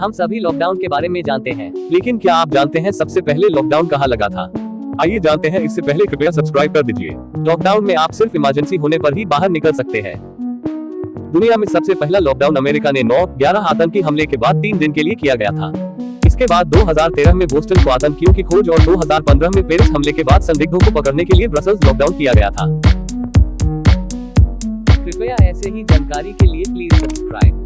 हम सभी लॉकडाउन के बारे में जानते हैं। लेकिन क्या आप जानते हैं सबसे पहले लॉकडाउन कहाँ लगा था? आइए जानते हैं इससे पहले कृपया सब्सक्राइब कर दीजिए। लॉकडाउन में आप सिर्फ़ इमरजेंसी होने पर ही बाहर निकल सकते हैं। दुनिया में सबसे पहला लॉकडाउन अमेरिका ने 9 11 आतंकी हमले के बाद तीन दिन के लिए किया गया था। इसके बाद 2013 में बोस्टन को आतंकियों की खोज और 2015 में पेरिस हमले के बाद संदिग्धों को पकड़ने के लिए ब्रसल्स लॉकडाउन किया गया था। कृपया ऐसे ही जानकारी के लिए प्लीज़ सब्सक्राइब